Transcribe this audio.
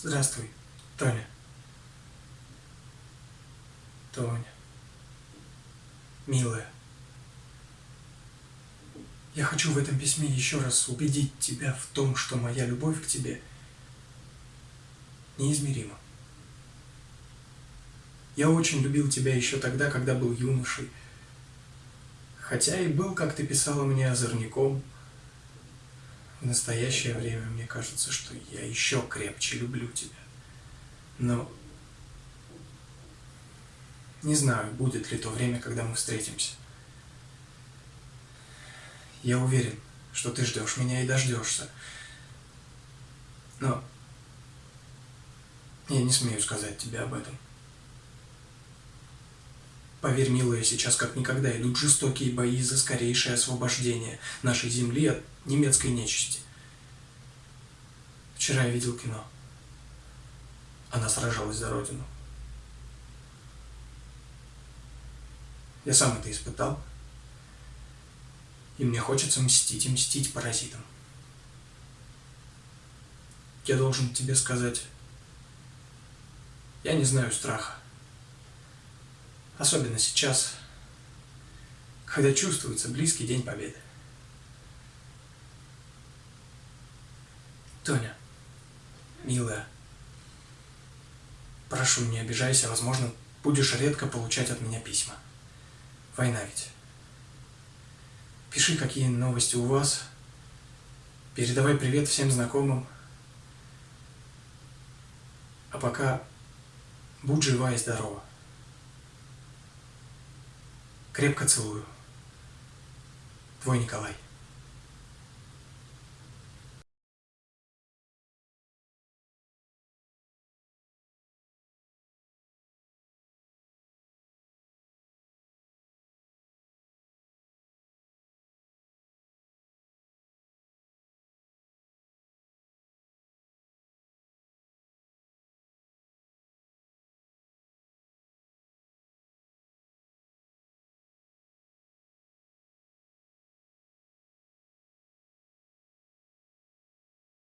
Здравствуй, Тоня. Тоня. Милая. Я хочу в этом письме еще раз убедить тебя в том, что моя любовь к тебе неизмерима. Я очень любил тебя еще тогда, когда был юношей, хотя и был, как ты писала мне, озорником. В настоящее время мне кажется, что я еще крепче люблю тебя. Но не знаю, будет ли то время, когда мы встретимся. Я уверен, что ты ждешь меня и дождешься. Но я не смею сказать тебе об этом. Поверь, милая, сейчас как никогда идут жестокие бои за скорейшее освобождение нашей земли от немецкой нечисти. Вчера я видел кино. Она сражалась за родину. Я сам это испытал. И мне хочется мстить и мстить паразитам. Я должен тебе сказать, я не знаю страха. Особенно сейчас, когда чувствуется близкий день победы. Тоня, милая, прошу, не обижайся, возможно, будешь редко получать от меня письма. Война ведь. Пиши, какие новости у вас. Передавай привет всем знакомым. А пока будь жива и здорова. Крепко целую. Твой Николай.